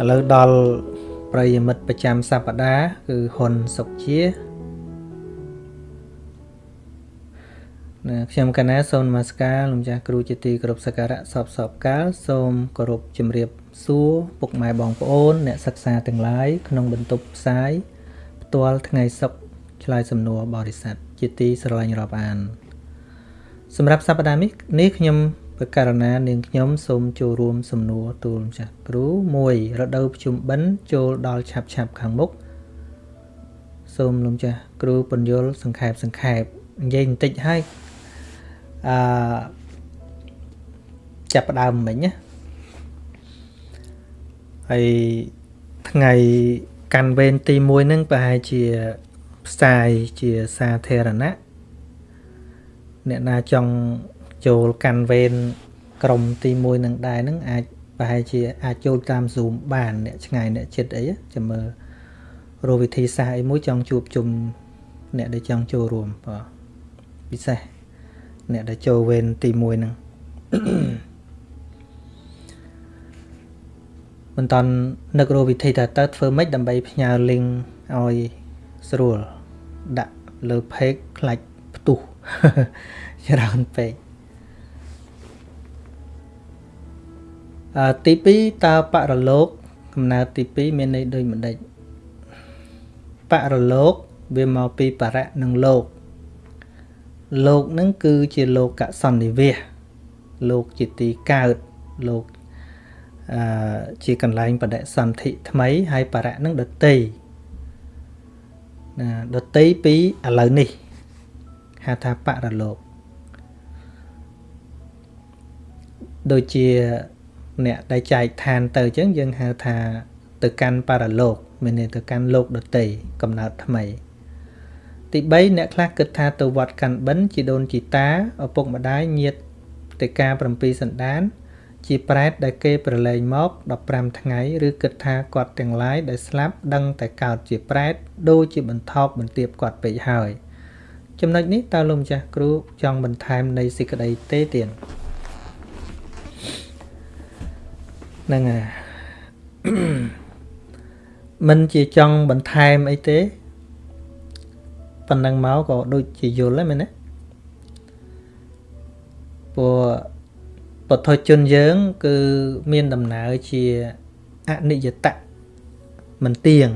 ឥឡូវដល់ប្រិយមិត្តប្រចាំសប្តាហ៍គឺហ៊ុនសុកជាណាខ្ញុំកណាសូមនមស្ការលោកចាស់គ្រូជាទីគោរពសក្ការៈសពសពកាលសូមគោរពជំរាបសួរពុកម៉ែបងប្អូន អ្នកសិក្សាទាំងឡាយក្នុងបន្ទប់ផ្សាយផ្ទាល់ថ្ងៃសុក្រឆ្លើយសំណួរបរិស័ទជាទីស្រឡាញ់រាប់អាន សម្រាប់សប្តាហ៍នេះនេះខ្ញុំ ប្រការណានាងខ្ញុំសូមចូលរួមសំណួរទូលម្ចាស់គ្រូ1រដូវប្រជុំបិណ្ឌចូលដល់ឆាប់ឆាប់ខាងមុខសូមលោកម្ចាស់គ្រូពន្យល់សង្ខេបសង្ខេបនិយាយបន្តិចហើយអឺចាប់ដើមមិញណាហើយថ្ងៃកាន់វេនទី1ហ្នឹងប្រហែលជាផ្សាយជាសាធារណៈអ្នកណាចង់ ចូលកាន់វេនក្រុមទី1នឹងដែរនឹងអាចប្រហែលជាអាចចូលតាម Zoom បានអ្នកឆ្ងាយអ្នកជិតអីចាំមើលរកវិធីសាស្ត្រអីមួយចង់ជួបជុំអ្នកដែលចង់ចូលរួមបាទពិសេសអ្នកដែលចូលវេនទី1ហ្នឹងមិនតាន់នឹករកវិធីថាតើធ្វើម៉េចដើម្បីផ្ញើ link ឲ្យស្រួលដាក់លើ page ខ្លាច់ផ្ទុះច្រើនពេក ទី2តើបរលោកកំណើតទី2មានន័យដូចម្ដេចបរលោកវាមកពីបរៈនិងលោក លោកនឹងគឺជាលោកសន្និវាសលោកជាទីកើតលោកអឺជាកន្លែងបដិសន្ធិថ្មី ហើយបរៈនឹងដតីណាដតីពីឥឡូវនេះហៅថាបរលោកដូចជា អ្នកដែលចែកឋានទៅអញ្ចឹងយើងហៅថាទៅកាន់បរលោកមានន័យទៅកាន់លោកដតីកំណើតថ្មី ទី3អ្នកខ្លះគិតថាទៅវត្តកាន់បិណ្ឌជីដូនជីតាឪពុកម្ដាយញាតិទេកា7សន្តាន ជាប្រែតដែលគេប្រឡែងមក15ថ្ងៃឬគិតថាគាត់ទាំងឡាយដែលស្លាប់ដឹងតែកើតជាប្រែតដូចជាបន្ថប់បន្ទាបគាត់ពេកហើយ ចំណុចនេះតើលោកម្ចាស់គ្រូចង់បន្ថែមនៃសេចក្តីទេទៀត ហ្នឹងហើយមិនជាចង់បន្ថែមអីទេប៉ុណ្ណឹងមកក៏ដូចជាយល់ដែរមែនទេព្រោះពុទ្ធជនយើង គឺមានដំណើរជាអនិច្ចតៈមិនទៀង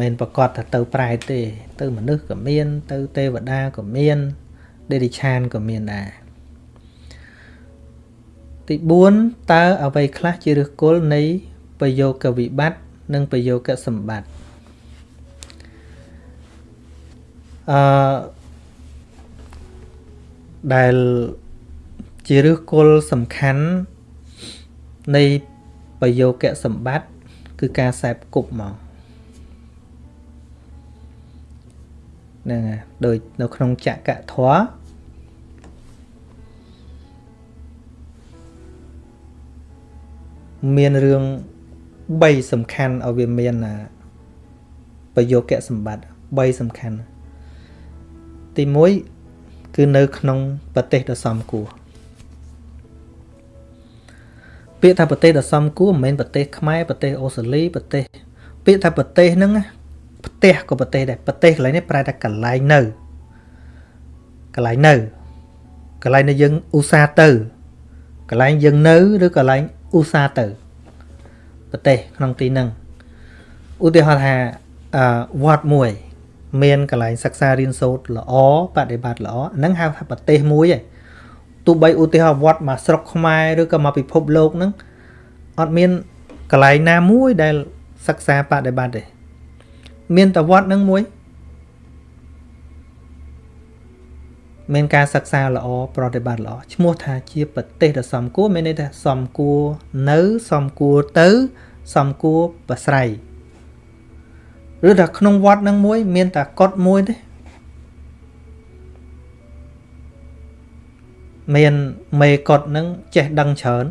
មិនប្រកាសថាទៅប្រែទេ ទៅមនុស្សក៏មាន ទៅទេវតាក៏មានដេរិឆានក៏មានដែរ ទី4តើអ្វីខ្លះជាឫសគល់នៃប្រយោគវិបត្តិនិងប្រយោគសម្បត្តិអឺដែលជាឫសគល់សំខាន់នៃប្រយោគសម្បត្តិគឺការសែបគប់មកហ្នឹងហើយដូចនៅក្នុងចក្រធម៌ មានរឿង3សំខាន់ឲ្យវាមានប្រយោគៈសម្បត្តិ3សំខាន់ទី1គឺនៅក្នុងប្រទេសដ៏សំគួរពាក្យថាប្រទេសដ៏សំគួរមិនមែនប្រទេសខ្មែរប្រទេសអូស្ត្រាលីប្រទេសពាក្យថាប្រទេសហ្នឹងផ្ទះក៏ប្រទេសដែរប្រទេសកន្លែងនេះប្រែថាកន្លែងនៅកន្លែងនៅកន្លែងដែលយើងឧស្សាហ៍ទៅកន្លែងយើងនៅឬកន្លែង ឧស្សាហ៍ទៅប្រទេសក្នុងទីហ្នឹងឧទាហរណ៍ថាអឺវត្តមួយ មានកន្លែងសិក្សារៀនសូត្រល្អបដិបត្តិល្អហ្នឹងហៅថាប្រទេសមួយឯងទោះបីឧទាហរណ៍វត្តមកស្រុកខ្មែរឬក៏មកពិភពលោកហ្នឹងអត់មានកន្លែងណាមួយដែលសិក្សាបដិបត្តិទេមានតែវត្តហ្នឹងមួយ មានការសិក្សាល្អប្រតិបត្តិល្អឈ្មោះថាជាប្រទេសដ៏សមគួរមានន័យថាសមគួរនៅសមគួរទៅសមគួរប្រស្រ័យឬថាក្នុងវត្តនឹងមួយ មានតែកត់មួយទេមានមេកត់នឹងចេះដឹងច្រើន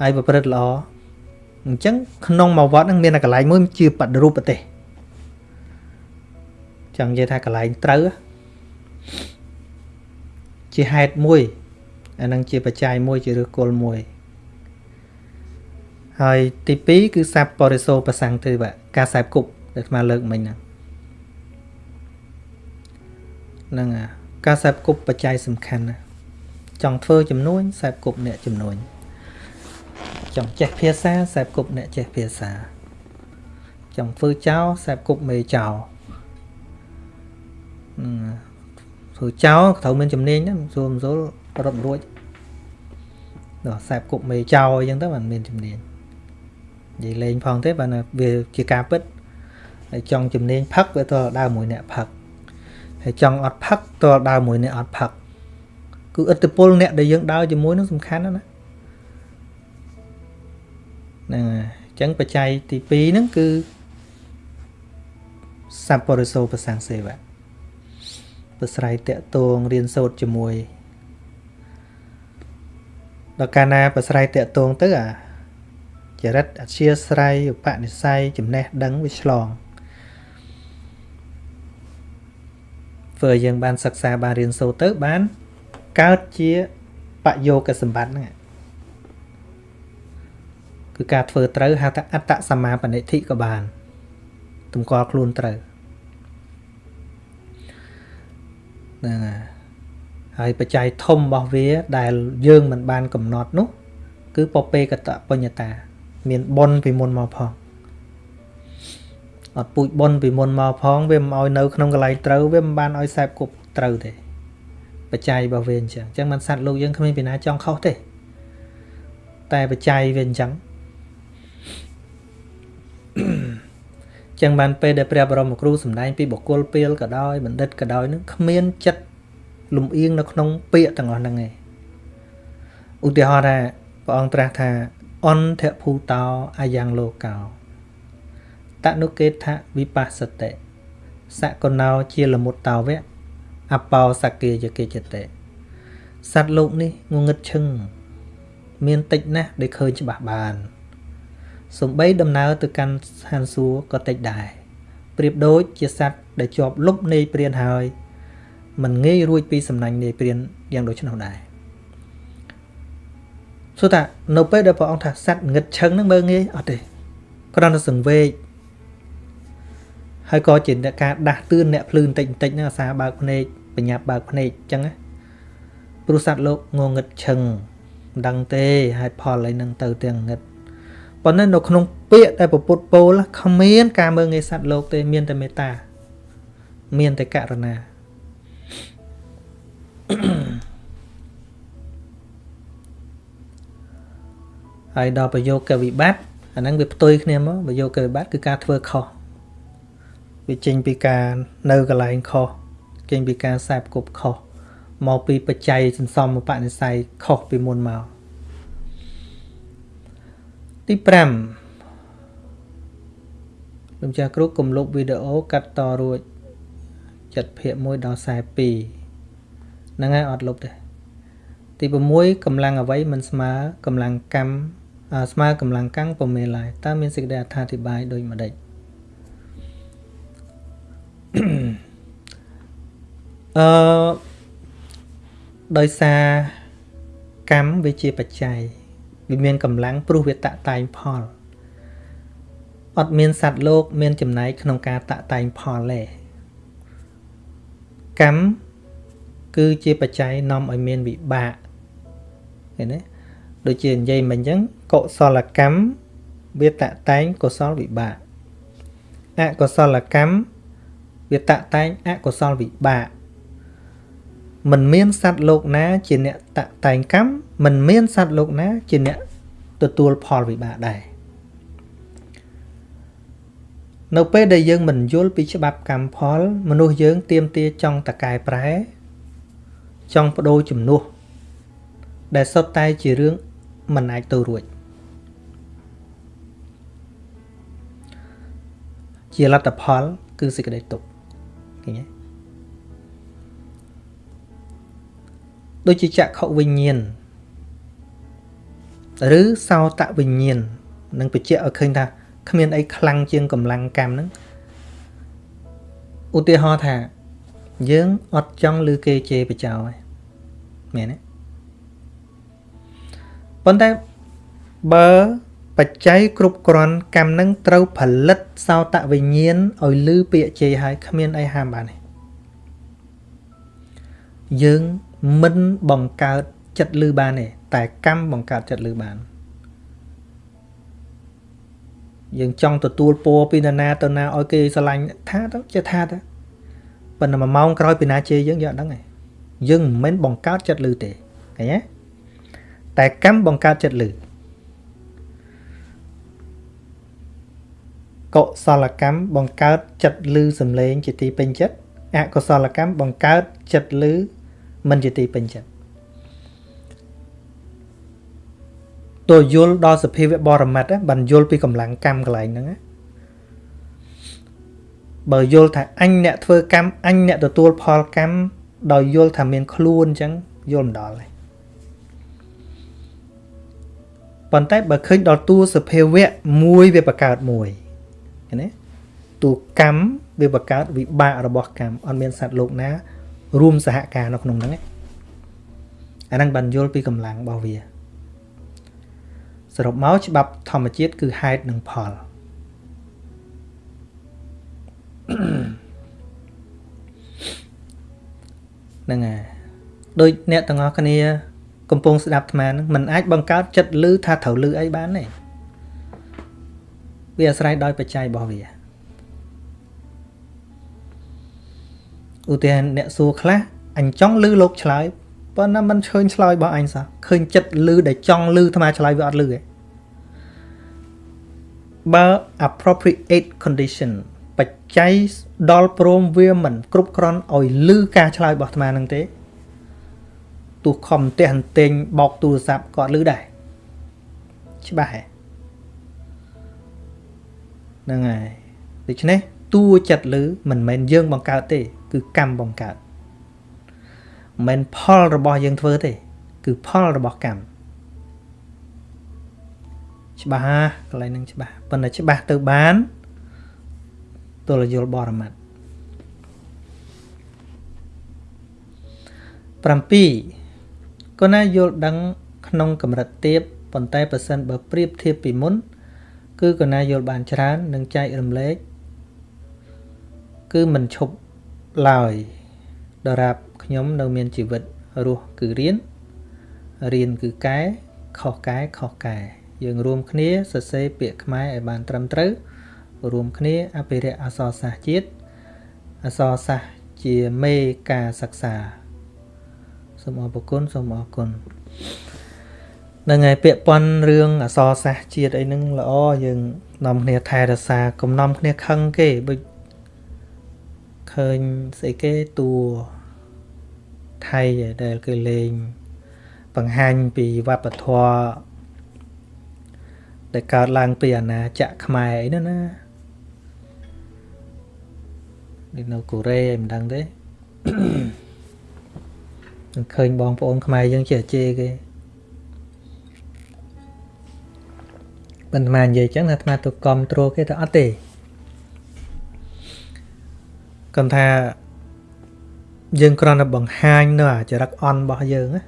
ហើយប្រព្រឹត្តល្អអញ្ចឹងក្នុងមួយវត្តនឹងមានតែកន្លែងមួយជាបដិរូបប្រទេសចង់និយាយថាកន្លែងត្រូវ ជាហេតុមួយអានឹងជាបច្ច័យមួយជាឫសគល់មួយហើយទី2គឺសាប់បរិសោប្រសੰងទេវៈការសែបគប់ដែលអាត្មាលើកមិញហ្នឹងហ្នឹងការសែបគប់បច្ច័យសំខាន់ណាចង់ធ្វើចំនួនសែបគប់អ្នកចំនួនចង់ចេះភាសាសែបគប់អ្នកចេះភាសាចង់ធ្វើចោលសែបគប់មេចោល ព្រោះចៅត្រូវមានជំនាញណាមិនចូលមិនចូលរត់រួចដល់សាបគប់មេចៅអញ្ចឹងទៅបានមានជំនាញនិយាយលេងផងទេបានវាជាការពិតហើយចង់ជំនាញផឹកវាទៅដើរមួយអ្នកផឹកហើយចង់អត់ផឹកទៅដើរមួយអ្នកអត់ផឹកគឺឥទ្ធិពលអ្នកដែលយើងដើរជាមួយនឹងសំខាន់ណាស់ហ្នឹងហើយអញ្ចឹងបច្ច័យទី2ហ្នឹងគឺសัพពរិសោប្រសាងសេវា ប្រស្រ័យតកតងរៀនសូត្រជាមួយដល់កាលណាប្រស្រ័យតកតងទៅអាចរិតអធិស្រ័យឧបនិស្ស័យចំណេះដឹងវាឆ្លងធ្វើឲ្យយើងបានសិក្សាបានរៀនសូត្រទៅបានកើតជាបយោគសម្បត្តិហ្នឹងគឺការធ្វើត្រូវហៅថាអត្តសម្មាបនិធិក៏បានតម្កល់ខ្លួនត្រូវ ហ្នឹងហើយបច្ច័យធំរបស់វា ដែលយើងមិនបានកំណត់នោះ គឺពពេកតបញ្ញតា មានបុណ្យពីមុនមកផងអត់ពូជបុណ្យពីមុនមកផង វាមិនឲ្យនៅក្នុងកន្លែងត្រូវវាមិនបានឲ្យសែបគប់ត្រូវទេបច្ច័យរបស់វាអញ្ចឹងអញ្ចឹងមិនសัตว์លោកយើងគ្មានពីណាចង់ខុសទេ តែបច្ច័យវាអញ្ចឹង ចឹងបានពេលដែលព្រះបរមគ្រូសម្ដែងពីបុគ្គលពីលក៏ដោយបណ្ឌិតក៏ដោយនឹងគ្មានចិត្តលំអៀងនៅក្នុងពាក្យទាំងអស់ហ្នឹងឯងឧទាហរណ៍ថាព្រះអង្គត្រាស់ថាអន្តភូតោអាយ៉ាងលោកោតនុកេថវិបស្សតិសកណោជាលមុតតោវៈអបោសកេយកេចតេសត្វលោកនេះងងឹតឈឹងមានតិចណាស់ដែលឃើញច្បាស់បាន សំបីដំណើរទៅកាន់ស្ថានសួគ៌ក៏តិចដែរប្រៀបដូចជាសត្វដែលជាប់លុបនៃព្រានហើយមិនងាយរួចពីសំណាញ់នៃព្រានយ៉ាងដូចនោះដែរសួរថានៅពេលដែលព្រះអង្គថាសត្វងឹតឈឹងហ្នឹងមើលងាយអត់ទេគ្រាន់តែសង្វេគហើយក៏ជាអ្នកការដាស់តឿនអ្នកភ្លឺបន្តិចបន្តិចហ្នឹងអាសាបើកភ្នែកបញ្ញាប់បើកភ្នែកអញ្ចឹងណាព្រោះសត្វលោកងងឹតឈឹងមិនដឹងទេហេតុផលអីហ្នឹងទៅទាំងងឹត ប៉ុន្តែនៅក្នុងពាក្យដែលពពុទ្ធពោលគ្មានការមើងងាយសត្វលោកទេមានតែមេត្តាមានតែករុណាហើយដល់ប្រយោគវិបត្តិអាហ្នឹងវាផ្ទុយគ្នាមកប្រយោគវិបត្តិគឺការធ្វើខុសវាចេញពីការនៅកន្លែងខុសចេញពីការសែបគប់ខុសមកពីបច្ច័យសន្សំបនិស័យខុសពីមុនមក ទី5លោកចាស់គ្រូកុំលុបវីដេអូកាត់តរួចចិត្តភាគ1ដល់42ហ្នឹងហើយអត់លុបទេទី6កម្លាំងអ្វីមិនស្មើកម្លាំងកម្មស្មើកម្លាំងកាំងពុំមែនឡើយតើមានសេចក្តីអត្ថាធិប្បាយដូចម្ដេចអឺដោយសារកម្មវាជាបច្ច័យ វាមានកម្លាំងព្រោះវាតាក់តែងផលអត់មានសត្វលោក មានចំណែកក្នុងការតាក់តែងផលទេកម្មគឺជាបច្ច័យនាំឲ្យមានវិបាកឃើញទេដូចជានិយាយមិញអញ្ចឹងកុសលកម្មវាតាក់តែងកុសលវិបាកអកុសលកម្មវាតាក់តែងអកុសលវិបាក មិនមានសត្វលោកណាជាអ្នកតាក់តែងកម្មមិនមានសត្វលោកណាជាអ្នកទទួលផលវិបាកដែរនៅពេលដែលយើងមិនយល់ពីច្បាប់កម្មផល មនុស្សយើងទៀមទាចង់តកែប្រែ ចង់បដូរជំនួសដែលសុទ្ធតែជារឿងមិនអាចទៅរួចជាលទ្ធផល គឺសេចក្តីទុក្ខឃើញទេ ដូចជាចក្ខុវិញ្ញាណឬសោតវិញ្ញាណនឹងបញ្ជាក់ឲ្យឃើញថាគ្មានអីខ្លាំងជាងកម្លាំងកម្មហ្នឹងឧទាហរណ៍ថា យើងអត់ចង់ឮគេជេរបចោឯមែនទេប៉ុន្តែបើបច្ច័យគ្រប់គ្រាន់កម្មនឹងត្រូវផលិតសោតវិញ្ញាណឲ្យលឺពាក្យជេរហើយគ្មានអីហាមបានទេយើង មិនបង្កើតចិត្តលឺបានទេតែកម្មបង្កើតចិត្តលឺបានយើងចង់ទទួលពរពីនរណាទៅណាឲ្យគេស្រឡាញ់ថាទៅចេះថាទៅប៉ុន្តែមួយម៉ោងក្រោយពីណាជេរយើងយើងអត់ដឹងទេយើងមិនមែនបង្កើតចិត្តលឺទេឃើញទេតែកម្មបង្កើតចិត្តលឺកុសលកម្មបង្កើតចិត្តលឺសំឡេងជាទីពេញចិត្តអកុសលកម្មបង្កើតចិត្តលឺ មិនជាទីពេញចិត្តតួយល់ដល់សភាវៈបរមត្តបានយល់ពីកម្លាំងកម្មកន្លែងហ្នឹងបើយល់ថាអញអ្នកធ្វើកម្មអញអ្នកទទួលផលកម្មដោយយល់ថាមានខ្លួនអញ្ចឹងយល់មិនដល់ទេប៉ុន្តែបើឃើញដល់តួសភាវៈមួយវាបង្កើតមួយឃើញទេតួកម្មវាបង្កើតវិបាករបស់កម្មអត់មានសត្វលោកណា រួមសហការនៅក្នុងហ្នឹងអាហ្នឹងបានយល់ពីកម្លាំងរបស់វាសរុបមកច្បាប់ធម្មជាតិគឺហេតុនិងផលហ្នឹងហើយដូចអ្នកទាំងអស់គ្នា កំពុងស្ដាប់អាត្មាហ្នឹងมันអាចបង្កើតចិត្តលឺថាត្រូវលឺអីបានទេវាអាស្រ័យដោយបច្ច័យរបស់វា ឧទាហរណ៍អ្នកសួរខ្លះអញចង់លឺលោកឆ្លើយប៉ុន្តែมันឃើញឆ្លើយរបស់អញសោះឃើញចិត្តលឺដែលចង់លឺអាត្មាឆ្លើយវាអត់លឺទេបើ appropriate condition បច្ច័យដល់ព្រមវាមិនគ្រប់គ្រាន់ឲ្យលឺការឆ្លើយរបស់អាត្មានឹងទេទោះខំផ្ទះអន្ទែងបោកទូរស័ព្ទក៏លឺដែរច្បាស់ហ៎ហ្នឹងហើយដូច្នេះតួចិត្តលឺមិនមែនយើងបង្កើតទេ គឺកម្មបង្កើតមិនមែនផលរបស់យើងធ្វើទេ គឺផលរបស់កម្មច្បាស់កន្លែងហ្នឹងច្បាស់ប៉ុន្តែច្បាស់ទៅបានទល់យល់បរមត្ត7ក៏ណាយល់ដឹង ក្នុងកម្រិតទៀបប៉ុន្តែប្រសិនបើប្រៀបធៀបពីមុន គឺក៏ណាយល់បានច្រើន និងចែករំលែកគឺមិនឈប់ ឡើយដរាបខ្ញុំនៅមានជីវិតរស់គឺរៀនរៀនគឺកែខុសកែខុសកែយើងរួមគ្នាសរសេរពាក្យខ្មែរឲ្យបានត្រឹមត្រូវរួមគ្នាអភិរក្សអក្សរសាស្ត្រជាតិអក្សរសាស្ត្រជាមេការសិក្សាសូមអរគុណសូមអរគុណនឹងហើយពាក្យប៉ុនរឿងអក្សរសាស្ត្រជាតិអីហ្នឹងល្អយើងនាំគ្នាថែរក្សាកុំនាំគ្នាខឹងគេដូច ឃើញស្អីគេតួថៃដែលគេលេង បង្ហាញពីវប្បធម៌ដែលកើតឡើងពីអាណាចក្រខ្មែរអីណាណានេះនៅកូរ៉េមិនដឹងទេនឹងឃើញបងប្អូនខ្មែរយើងចេះជេរគេបន្តមកនិយាយចឹងថាអាត្មាទៅគ្រប់គ្រងគេទៅអត់ទេ គាត់ថាយើងគ្រាន់តែបង្ហាញនៅអាចរិតអន់របស់យើងណា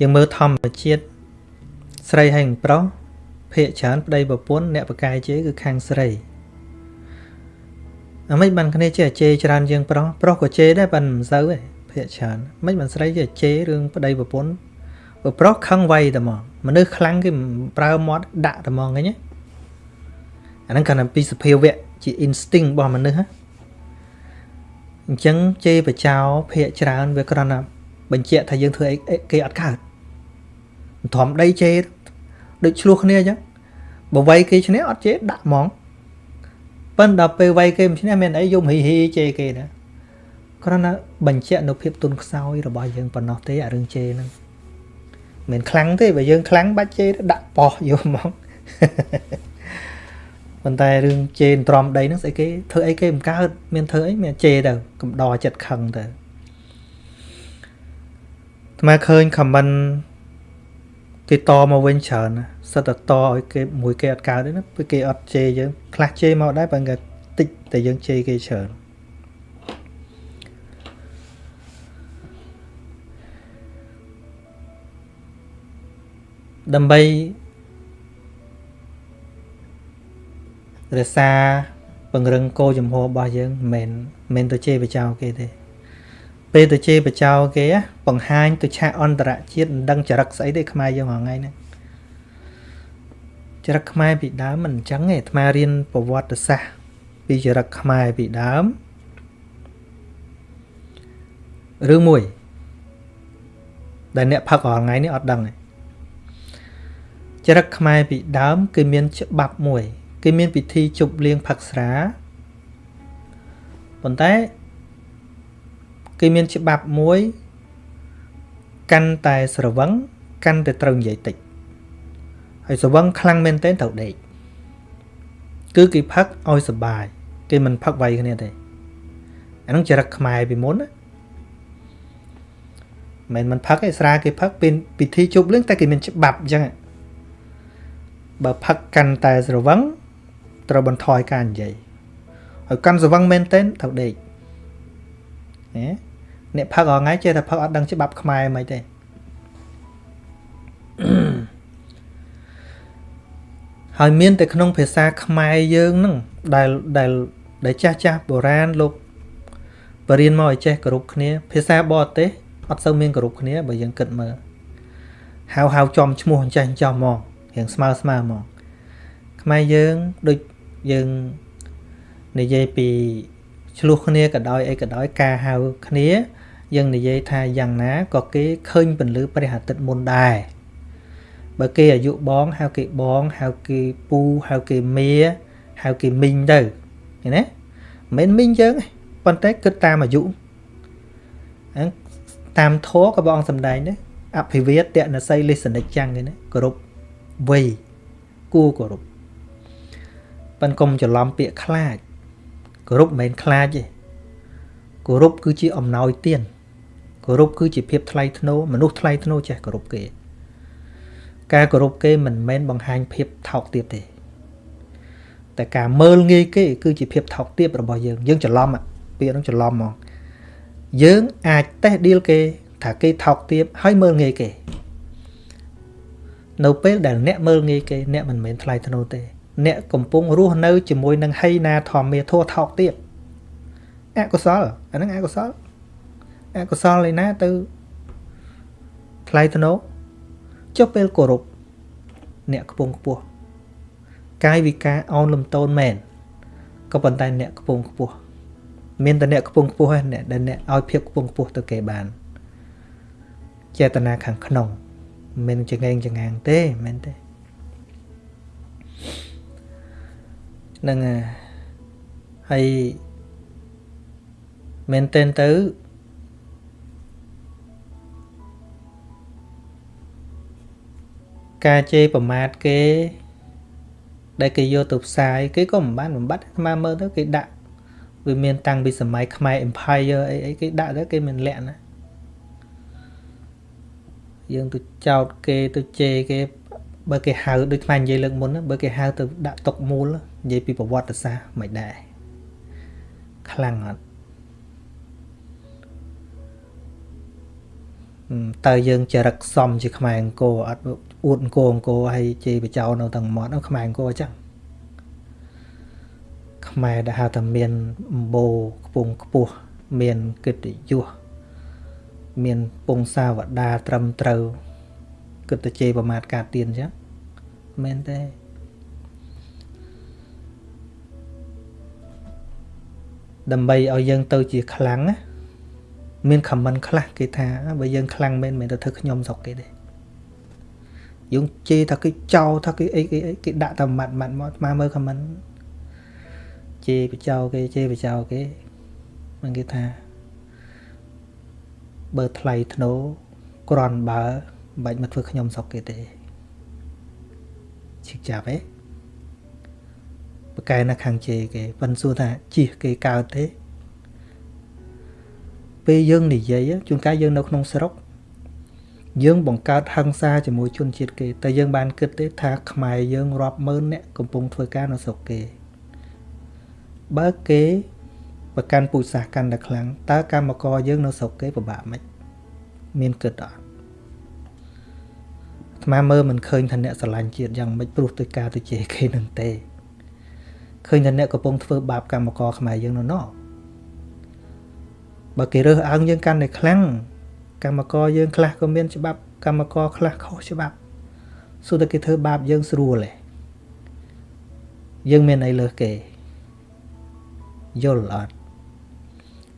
យើងមើលធម្មជាតិស្រីហើយនឹងប្រុសភាកច្រើនប្តីប្រពន្ធអ្នកបកាយជេរគឺខាងស្រីអាមិនបានគ្នាចេះជេរច្រើនជាងប្រុសប្រុសក៏ជេរដែរប៉ុន្តែមិនសូវទេភាកច្រើនមិនបានស្រីចេះជេររឿងប្តីប្រពន្ធព្រោះប្រុសខឹងវៃតែហ្មងមនុស្សខ្លាំងគេប្រើមាត់ដាក់តែហ្មងឃើញទេ អាហ្នឹងគាត់ពីសភាវៈជា instinct របស់មនុស្សអញ្ចឹងជេរបចោភាកច្រើនវាគ្រាន់តែបញ្ជាក់ថាយើងធ្វើអីគេអត់កើតធម្មដីជេរដូចឆ្លោះគ្នាអញ្ចឹងបើវាយគេឈ្នះអត់ជេរដាក់ហ្មងប៉ុន្តែដល់ពេលវាយគេមិនឈ្នះមានអីយំហីហីជេរគេណាគ្រាន់តែបញ្ជាក់នៅភាពទុនខ្សោយរបស់យើងប៉ុណ្ណោះទេអារឿងជេរហ្នឹងមិនខ្លាំងទេបើយើងខ្លាំងបាច់ជេរដាក់ប៉ោះយកហ្មង ប៉ុន្តែរឿងជេរទ្រាំដីហ្នឹងស្អីគេធ្វើអីគេមិនកើតមានធ្វើអីមានជេរទៅកំដរចិត្តខឹងទៅថ្មឃើញ comment គេតមកវិញច្រើនសិតតែតឲ្យគេមួយគេអត់កើតទេណាពេលគេអត់ជេរយើងខ្លះជេរមកដែរបើគេតិចតែយើងជេរគេច្រើនដើម្បី រក្សាពង្រឹងគោលចំហរបស់យើងមិនមែនមិនទៅជេរបចោគេទេ ពេលទៅជេរបចោគេបង្ហាញទៅឆាកអន្តរជាតិមិនដឹងចរិតស្អីទេខ្មែរយើងហងៃហ្នឹងចរិតខ្មែរពីដើមមិនអញ្ចឹងទេអាត្មារៀនប្រវត្តិសាស្ត្រពីចរិតខ្មែរពីដើមរឿងមួយដែលអ្នកផឹករាល់ថ្ងៃនេះអត់ដឹងទេចរិតខ្មែរពីដើម គឺមានច្បាប់មួយ គេមានពិធីជប់លៀងផឹកស្រាប៉ុន្តែគេមានច្បាប់មួយ កាន់តែស្រវឹងកាន់តែត្រូវនិយាយតិចហើយស្រវឹងខ្លាំងមែនទែនត្រូវដេកគឺគេផឹកឲ្យសុបាយ គេមិនផឹកវាយគ្នាទេអានោះចរិតខ្មែរពីមុនណាមិនមិនផឹកឯស្រាគេផឹកពេលពិធីជប់លៀងតែគេមានច្បាប់អញ្ចឹងបើផឹកកាន់តែស្រវឹង ត្រូវបន្ថយការនិយាយហើយកាន់ស្រវឹងមែនទែនត្រូវដេកណាអ្នកផឹករាល់ថ្ងៃចេះតែផឹកអត់ដឹងច្បាប់ខ្មែរមិនទេហើយមានតែក្នុងភាសាខ្មែរយើងហ្នឹងដែលដែលដែលចាស់ចាស់បុរាណលោកបរៀនមកឲ្យចេះគោរពគ្នា ភាសាបរទេសអត់សូវមានគោរពគ្នាបើយើងគិតមើលហៅហៅចំឈ្មោះអញ្ចេះចំមករៀងស្មើស្មើមកខ្មែរយើងដូច យើងនិយាយពីឆ្លោះគ្នាក៏ដោយអីក៏ដោយការហៅគ្នាយើងនិយាយថាយ៉ាងណាក៏គេឃើញពន្លឺព្រះអាទិត្យមុនដែរបើគេអាយុបងហៅគេបងហៅគេពូហៅគេមាហៅគេមីងទៅឃើញទេមិនមែនមីងយើងប៉ុន្តែគិតតាមអាយុហ្នឹងតាមធម៌ក៏បងសំដែងដែរអភិវេតតនស័យលិសនិចចាំងគេណាគោរពវ័យគួរគោរព ប៉ិនកុំច្រឡំពាក្យខ្លាចគោរពមិនមែនខ្លាចទេគោរពគឺជាអំណោយទានគោរពគឺជាភាពថ្លៃថ្នូរមនុស្សថ្លៃថ្នូរចេះគោរពគេ ការគោរពគេមិនមែនបង្ហាញភាពថោកទាបទេតែការមើលងាយគេ គឺជាភាពថោកទាបរបស់យើងយើងច្រឡំពាក្យហ្នឹងច្រឡំហ្មងយើងអាចតេះឌីលគេ ថាគេថោកទាបហើយមើលងាយគេ នៅពេលដែលអ្នកមើលងាយគេ អ្នកមិនមែនថ្លៃថ្នូរទេ អ្នកកំពុងរស់នៅជាមួយនឹងហីណាធម្មាធัวថោកទៀតអកុសលអាហ្នឹងអកុសលអកុសលឯណាទៅថ្លៃថ្នូរចុះពេលគោរពអ្នកកំពុងខ្ពស់កាយវិការអោនលំតូនមែនក៏ប៉ុន្តែអ្នកកំពុងខ្ពស់មានតែអ្នកកំពុងខ្ពស់ឯអ្នកដែលអ្នកឲ្យភាពកំពុងខ្ពស់ទៅគេបានចេតនាខាងក្នុងមិនចងែងចងាងទេមែនទេ នឹងហើយមែនទែនទៅការជេរប្រមាថគេ ដែលគេយកទៅផ្សាយគេក៏មិនបានបំបត្តិស្មើមើលទៅគេដាក់វាមានតាំងពីសម័យខ្មែរ Empire អីអីគេដាក់ទៅគេមិនលាក់ណាយើងទៅចោតគេទៅជេរគេ បើគេហៅដូចខ្មែរនិយាយលើកមុនបើគេហៅទៅដាក់តុកមូលនិ យាយពីប្រវត្តិសាស្ត្រមិនដែរខ្លាំងអត់តើយើងចរិតសំជាខ្មែរអង្គរអត់អួតអង្គរអង្គរហើយជេរបចោនៅទាំងមាត់ខ្មែរអង្គរអញ្ចឹងខ្មែរដែលហៅថាមានអំបូរខ្ពង់ខ្ពស់មានកិត្តិយសមានពងសាវតាត្រឹមត្រូវគិតទៅជេរប្រមាថការទៀនអញ្ចឹងមែនទេ ដើម្បីឲ្យយើងទៅជាខ្លាំងណាមានខមមិនខ្លះគេថាបើយើងខ្លាំងមែនមិនទៅធ្វើខ្ញុំស្រុកគេទេយើងជេរថាគេចោលថាគេអីគេអីគេដាក់តែម៉ាត់ម៉ាត់មកស្មើមើលខមមិនជេរបចោគេជេរបចោគេមិនគេថាបើថ្លៃធ្នូក្រន់បើមិនបាច់មកធ្វើខ្ញុំស្រុកគេទេឈឹកចាប់ឯ ងបកែនៅខាងជេគេប៉ិនសួរថាជីគេកើតទេពេលយើងនិយាយជួនកាលយើងនៅក្នុងស្រុក យើងបង្កើតហិង្សាជាមួយជនជាតិគេតែយើងបានគិតទេថាខ្មែរយើងរាប់ម៉ឺនអ្នកកំពុងធ្វើការនៅស្រុកគេបើគេប្រកាន់ពូជសាសកាន់តែខ្លាំងតើកម្មករយើងនៅស្រុកគេពិបាកមិនមានគិតអត់អាត្មាមើលមិនឃើញថាអ្នកស្រឡាញ់ជាតិយ៉ាងម៉េចព្រោះទៅការទៅជេរគេនឹងទេ ឃើញថាអ្នកកំពុងធ្វើបាបកម្មករខ្មែរយើងនៅណោះបើគេរើសអើងយើងកាន់តែខ្លាំងកម្មករយើងខ្លះក៏មានច្បាប់កម្មករខ្លះខុសច្បាប់សួរតែគេធ្វើបាបយើងស្រួលទេយើងមានអីលើសគេយល់អត់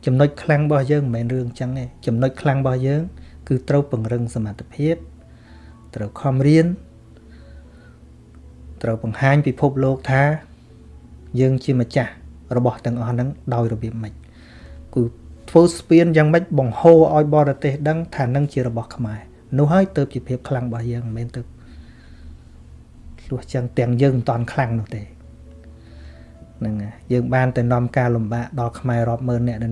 ចំណុចខ្លាំងរបស់យើងមិនមែនរឿងចឹងទេចំណុចខ្លាំងរបស់យើង គឺត្រូវពង្រឹងសមត្ថភាពត្រូវខំរៀនត្រូវបង្ហាញពិភពលោកថា យើងជាម្ចាស់របស់ទាំងអស់ហ្នឹងដោយរបៀបម៉េចគឺធ្វើស្ពានយ៉ាងម៉េចបង្ហូរឲ្យបរទេសដឹងថានឹងជារបស់ខ្មែរនោះហើយទៅជាភាពខ្លាំងរបស់យើងមិនមែនទៅលុះចឹងទាំងយើងមិនតាន់ខ្លាំងនោះទេហ្នឹងយើងបានតែនាំការលំបាកដល់ខ្មែររាប់ម៉ឺនអ្នកនៅ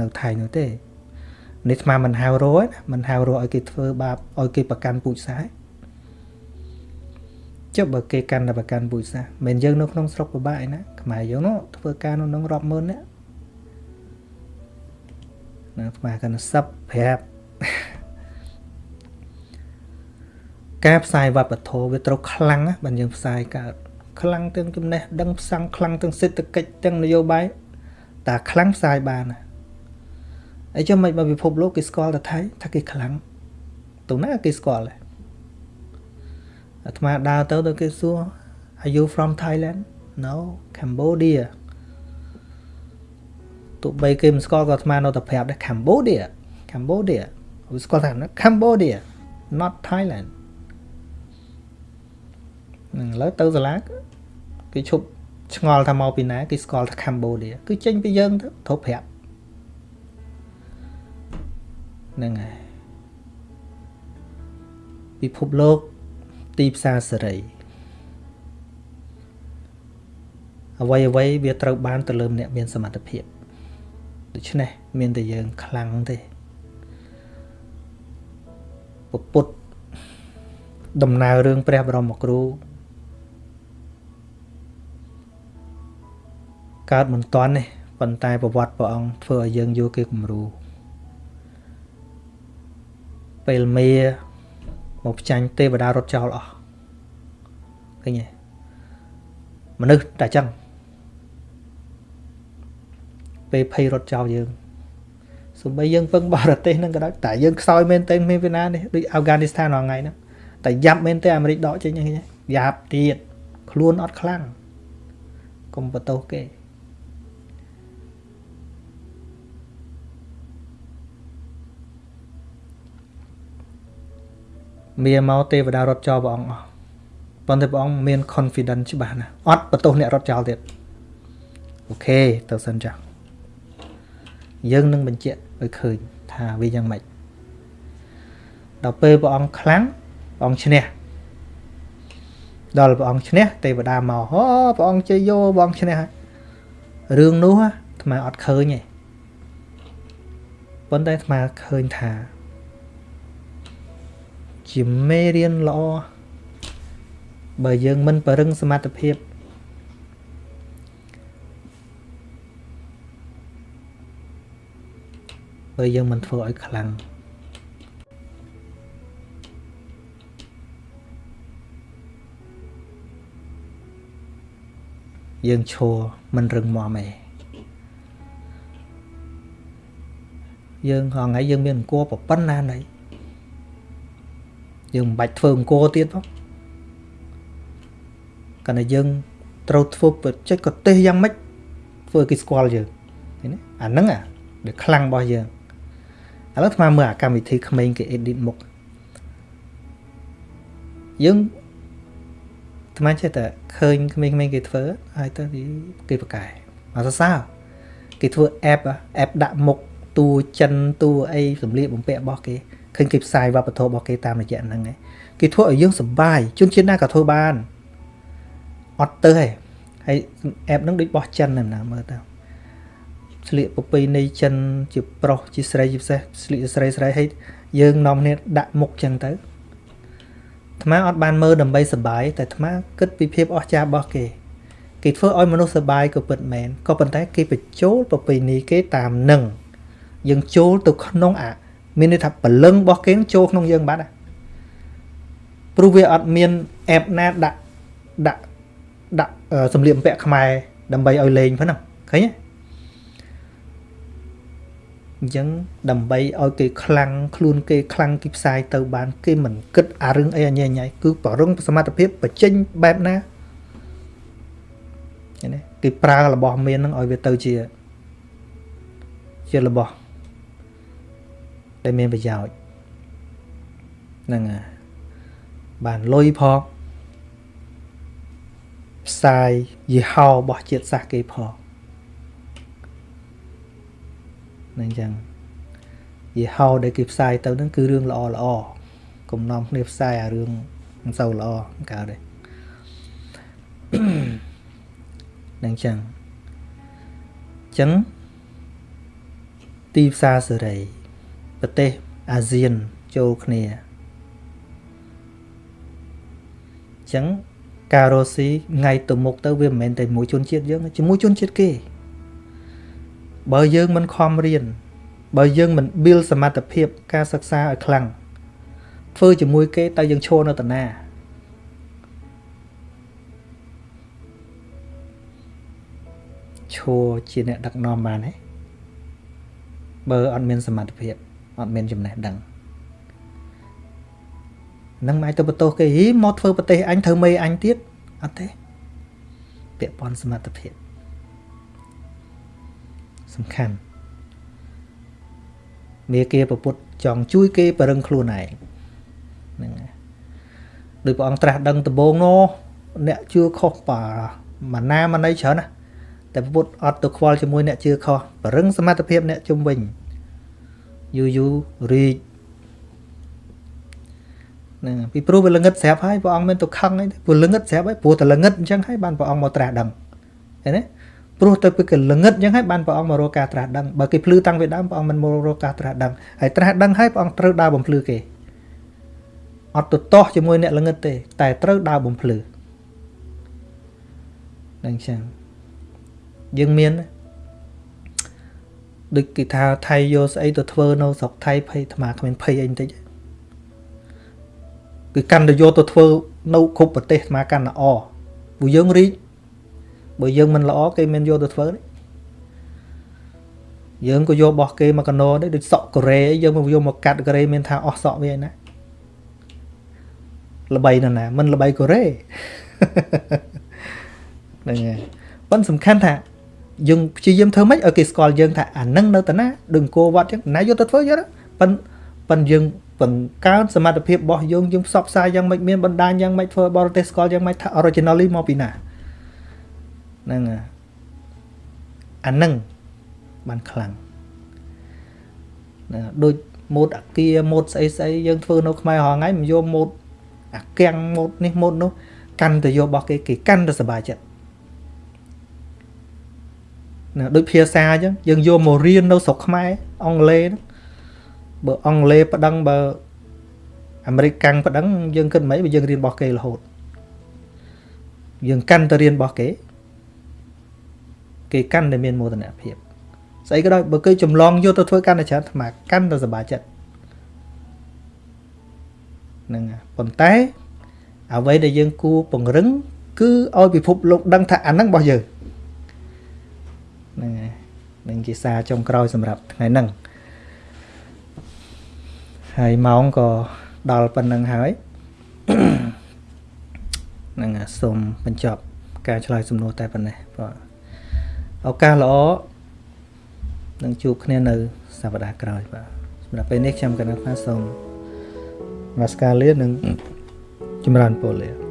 នៅថៃនោះទេនេះស្មានមិនហៅរយមិនហៅរយឲ្យគេធ្វើបាបឲ្យគេប្រកាន់ពូជសាសន៍ ចុះបើគេកាន់តែប្រកាន់ពូជសាសន៍មិនយើងនៅក្នុងស្រុកពិបាកឯណាខ្មែរយើងនោះធ្វើការនៅនឹងរាប់ម៉ឺនអ្នកណាស្មាកាន់សឹបប្រាប់ការផ្សាយវប្បធម៌វាត្រូវខ្លាំងណាបើយើងផ្សាយកើតខ្លាំងទាំងចំណេះដឹងផ្សាំងខ្លាំងទាំងសេដ្ឋកិច្ចទាំងនយោបាយតែខ្លាំងផ្សាយបានណាអីចឹងមិនបើពិភពលោកគេស្គាល់តែថៃថាគេខ្លាំងទៅណាគេស្គាល់ដែរ អាត្មាដើរទៅទៅគេសួរ Are you from Thailand No Cambodia ទោះបីគេមិនស្គាល់ក៏អាត្មានៅតែប្រាប់ដែរ Cambodia Cambodia វាស្គាល់ថា Cambodia not Thailand នឹងឥឡូវទៅសាលាគេឈប់ឆ្ងល់ថាមកពីណាគេស្គាល់ថា Cambodia គឺចេញពីយើងទៅត្រូវប្រាប់ហ្នឹងហើយពិភពលោក ទីផ្សារសេរីអ្វីអ្វីវាត្រូវបានទៅលើអ្នកមានសមត្ថភាពដូច្នេះមានតែយើងខ្លាំងទេពុទ្ធដំណើររឿងព្រះបរមគ្រូកើតមិនតាន់ទេប៉ុន្តែប្រវត្តិព្រះអង្គធ្វើឲ្យយើងយកគេគំរូពេលមេ មកផ្ចាញ់ទេវតារត់ចោលអស់ឃើញទេមនុស្សតែចឹងពេលភ័យរត់ចោលយើងសំបីយើងពឹងបរទេសនឹងក៏ដោយតែយើងខ្សោយមែនទេមានពីណានេះដូចអាហ្វហ្គានីស្ថានរាល់ថ្ងៃហ្នឹងតែយ៉ាប់មែនទេអាមេរិកដកចេញហ្នឹងយ៉ាប់ទៀតខ្លួនអត់ខ្លាំងកុំបន្ទោសគេ មានមកទេវតារត់ចោលព្រះអង្គអស់ប៉ុន្តែព្រះអង្គមាន confidence ច្បាស់ណាស់អត់បន្ទោសអ្នករត់ចោលទៀតអូខេទៅសិនចាស់យើងនឹងបញ្ជាក់ឲ្យឃើញថាវាយ៉ាងម៉េចដល់ពេលព្រះអង្គខ្លាំងព្រះអង្គឈ្នះដល់ព្រះអង្គឈ្នះទេវតាមកអូព្រះអង្គជ័យយោព្រះអង្គឈ្នះហើយរឿងនោះអាត្មាអត់ឃើញទេប៉ុន្តែអាត្មាឃើញថា ជាមេរៀនល្អបើយើងមិនបរឹងសមត្ថភាពបើយើងមិនធ្វើឲ្យខ្លាំងយើងឈរមិនរឹងមាំទេយើងហងៃយើងមានអង្គប្រប៉ុណ្ណាណី យើងមិនបាច់ធ្វើអង្គទៀតផងកាលណាយើងត្រូវធ្វើបច្ចេកទេសយ៉ាងម៉េចធ្វើគេស្គាល់យើងឃើញទេអាហ្នឹងអាដែលខ្លាំងរបស់យើងឥឡូវស្មានមើលអាកម្មវិធីក្មេងគេ edit មុខយើងថ្មចេះតែឃើញក្មេងៗគេធ្វើហើយទៅគេប្រកែមកសរសើរគេធ្វើ app app ដាក់មុខតួចិនតួអីសម្លៀកបំពាក់របស់គេឃើញគេផ្សាយវប្បធម៌របស់គេតាមរយៈហ្នឹងឯងគេធ្វើឲ្យយើងសប្បាយជនជាតិណាក៏ធ្វើបានអត់ទៅឯងហើយ app ហ្នឹងដូចបោះចិនណាមើលទៅស្លៀកប្រពៃណីចិនជាប្រុសជាស្រីជាពិសេសស្លៀកស្រីស្រីហើយយើងនាំគ្នាដាក់មុខចឹងទៅអាត្មាអត់បានមើលដើម្បីសបាយតែអាត្មាគិតពីភាពអស្ចារ្យរបស់គេគេធ្វើឲ្យមនុស្សសបាយក៏ពិតមែនក៏ប៉ុន្តែគេបញ្ចូលប្រពៃណីគេតាមនឹងយើងចូលទៅក្នុងអា មានន័យថាពលឹងរបស់គេចូលក្នុងយើងបាត់ព្រព្រោះវាអត់មានអេបណាដាក់ដាក់ដាក់សម្លៀកបំពាក់ខ្មែរដើម្បីឲ្យលេងប៉ុណ្ណឹងឃើញទេអញ្ចឹងដើម្បីឲ្យគេខ្លាំងខ្លួនគេខ្លាំងគេផ្សាយទៅបាន គេមិនគិតអារឿងអីអញ្ញញ៉ៃគឺបរឹងសមត្ថភាពបញ្ចេញបែបណាឃើញទេគេប្រើរបស់មាននឹងឲ្យវាទៅជាជារបស់ ដែលមានប្រយោជន៍ហ្នឹងបានលុយផងផ្សាយយីហោរបស់ជាតិសាសន៍គេផងហ្នឹងចឹងយីហោដែលគេផ្សាយទៅហ្នឹងគឺរឿងល្អល្អកុំនាំគ្នាផ្សាយអារឿងមិនសូវល្អកើតទេហ្នឹងចឹងចឹងទីផ្សារសេរី ប្រទេសអាស៊ានចូលគ្នាចឹងការរស់ស៊ីថ្ងៃទៅមុខទៅវាមិនមែនតែមួយជនជាតិយើងជាមួយជនជាតិគេបើយើងមិនខំរៀនបើយើងមិន build សមត្ថភាពការសិក្សាឲ្យខ្លាំងធ្វើជាមួយគេតើយើងឈរនៅតាណាឈរជាអ្នកដឹកនាំបានទេបើអត់មានសមត្ថភាព អត់មានចំណេះដឹងនឹងមិនអាចទៅបន្ទោសគេហីមកធ្វើប្រទេសអញធ្វើមេអញទៀតអត់ទេពាក់ព័ន្ធសមត្ថភាពសំខាន់មេគាប្រពុតចង់ជួយគេបរឹងខ្លួនឯងហ្នឹងដោយព្រះអង្គត្រាស់ដឹងដំបូងនោះអ្នកជឿខុសបាម៉ាណាម៉ាណីច្រើនណាតែពុទ្ធអត់ទៅខ្វល់ជាមួយអ្នកជឿខុសបរឹងសមត្ថភាពអ្នកជំវិញ យូរយូររីកហ្នឹងពីព្រោះវាល្ងឹតស្រាប់ហើយព្រះអង្គមានទៅខឹងអីព្រោះល្ងឹតស្រាប់ហើយព្រោះតែល្ងឹតអញ្ចឹងហើយបានព្រះអង្គមកត្រាស់ដឹងឃើញទេព្រោះទៅពីគេល្ងឹតអញ្ចឹងហើយបានព្រះអង្គមករកការត្រាស់ដឹងបើគេភ្លឺតាំងពីដើមព្រះអង្គមិនមករកការត្រាស់ដឹងហើយត្រាស់ដឹងហើយព្រះអង្គត្រូវដើរបំភ្លឺគេអត់ទៅតោះជាមួយអ្នកល្ងឹតទេ តែត្រូវដើរបំភ្លឺនឹងចឹងយើងមាន ដូចគេថាថៃយកស្អីទៅធ្វើនៅស្រុកថៃភ័យអាត្មាគ្មានភ័យអីបន្តិចគឺកាន់តែយកទៅធ្វើនៅគ្រប់ប្រទេសអាត្មាកាន់តែអព្រោះយើងរីកបើយើងមិនល្អគេមិនយកទៅធ្វើទេយើងក៏យករបស់គេមកកណោដែរដូចសក់កូរ៉េយើងមកយកមកកាត់កូរ៉េមានថាអស់សក់វាឯណាល្បីណាស់ណាមិនល្បីកូរ៉េហ្នឹងហើយប៉ុន្តែសំខាន់ថា យើងព្យាយាមធ្វើម៉េចឲ្យគេស្គាល់យើងថាអានឹងនៅតាណាដូចអង្គរវត្តចឹងណាយកទៅធ្វើយកប៉ុន្តែប៉ុន្តែយើងបង្កើនសមត្ថភាពរបស់យើងយើងផ្សព្វផ្សាយយ៉ាងម៉េចមានបណ្ដាញយ៉ាងម៉េចធ្វើបរទេសស្គាល់យ៉ាងម៉េចថា originally មកពីណាហ្នឹងអានឹងបានខ្លាំងណាដូចម៉ូតអាគាម៉ូតស្អីស្អីយើងធ្វើនៅខ្មែររហងៃមិនយកម៉ូតអាគាំងម៉ូតនេះម៉ូតនោះកាន់តែយករបស់គេគេកាន់តែសบายចិត្ត ណាដូចភាសាអញ្ចឹងយើងយកមករៀននៅស្រុកខ្មែរអង់គ្លេសបើអង់គ្លេសប្តឹងបើអាមេរិកកាំងប្តឹងយើងគិតមិនបើយើងរៀនរបស់គេរហូតយើងកាន់តែរៀនរបស់គេគេកាន់តែមានមោទនភាពស្អីក៏ដោយបើគេចម្លងយកទៅធ្វើកាន់តែច្រើនអាត្មាកាន់តែសប្បាយចិត្តហ្នឹងប៉ុន្តែអ្វីដែលយើងគួរពង្រឹង គឺឲ្យពិភពលោកដឹងថាអាហ្នឹងរបស់យើង ហ្នឹងហើយនឹងជាសារចុងក្រោយសម្រាប់ថ្ងៃហ្នឹងហើយម៉ោងក៏ដល់ប៉ុណ្្នឹងហើយហ្នឹងសូមបញ្ចប់ការឆ្លើយសំណួរតែប៉ុណ្ណេះបាទឱកាសល្អនឹងជួបគ្នានៅសប្តាហ៍ក្រោយបាទសម្រាប់ពេលនេះខ្ញុំកណ្ដាលថាសូមនមស្ការលានិងចម្រើនពរលា